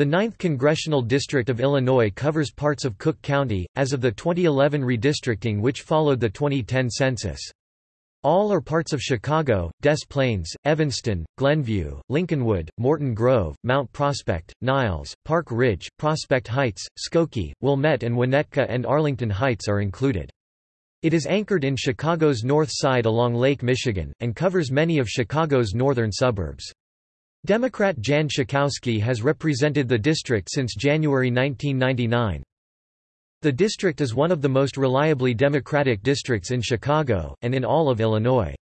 The 9th Congressional District of Illinois covers parts of Cook County, as of the 2011 redistricting which followed the 2010 census. All or parts of Chicago, Des Plaines, Evanston, Glenview, Lincolnwood, Morton Grove, Mount Prospect, Niles, Park Ridge, Prospect Heights, Skokie, Wilmette and Winnetka and Arlington Heights are included. It is anchored in Chicago's north side along Lake Michigan, and covers many of Chicago's northern suburbs. Democrat Jan Schakowsky has represented the district since January 1999. The district is one of the most reliably Democratic districts in Chicago, and in all of Illinois.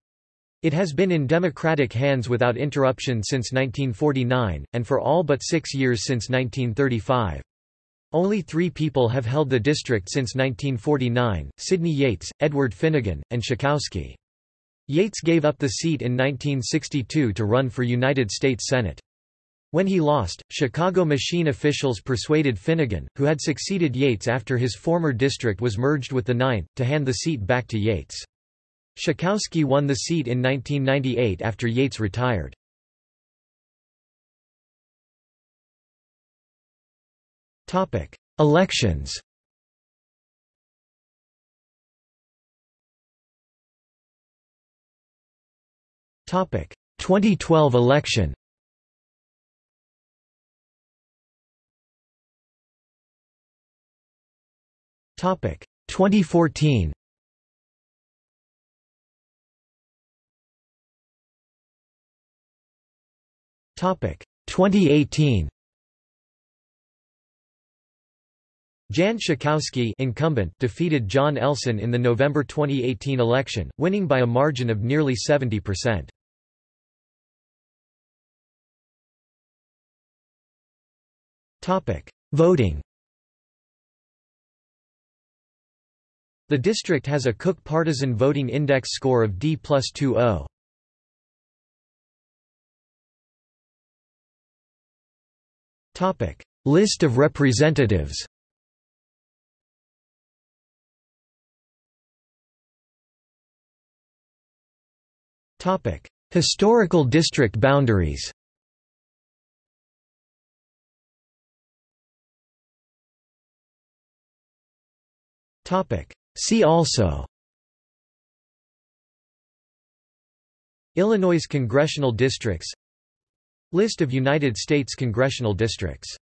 It has been in Democratic hands without interruption since 1949, and for all but six years since 1935. Only three people have held the district since 1949, Sidney Yates, Edward Finnegan, and Schakowsky. Yates gave up the seat in 1962 to run for United States Senate. When he lost, Chicago machine officials persuaded Finnegan, who had succeeded Yates after his former district was merged with the 9th, to hand the seat back to Yates. Schakowsky won the seat in 1998 after Yates retired. Elections 2012 election. Topic 2014. Topic 2018. Jan Schakowsky incumbent defeated John Elleson in the November 2018 election, winning by a margin of nearly 70%. Voting. The district has a Cook Partisan Voting Index score of D plus 2.0. List of representatives. Topic: Historical district boundaries See also. Illinois congressional districts. List of United States congressional districts